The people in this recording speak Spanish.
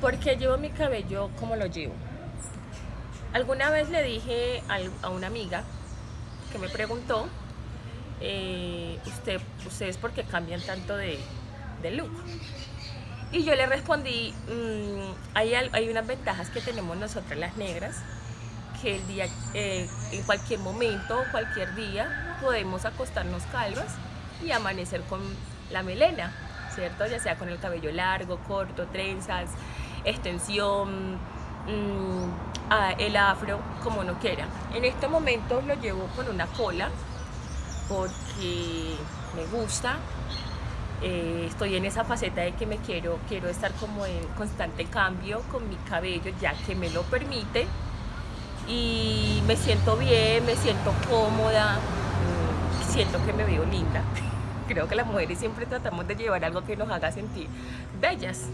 ¿Por qué llevo mi cabello como lo llevo? Alguna vez le dije a una amiga que me preguntó, eh, usted, ¿ustedes por qué cambian tanto de, look? Y yo le respondí, mm, hay, hay, unas ventajas que tenemos nosotras las negras, que el día, eh, en cualquier momento, cualquier día, podemos acostarnos calvas y amanecer con la melena, ¿cierto? Ya sea con el cabello largo, corto, trenzas, extensión, mm, el afro, como no quiera. En este momento lo llevo con una cola porque me gusta. Eh, estoy en esa faceta de que me quiero, quiero estar como en constante cambio con mi cabello ya que me lo permite y me siento bien, me siento cómoda, mm, siento que me veo linda. Creo que las mujeres siempre tratamos de llevar algo que nos haga sentir bellas.